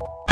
you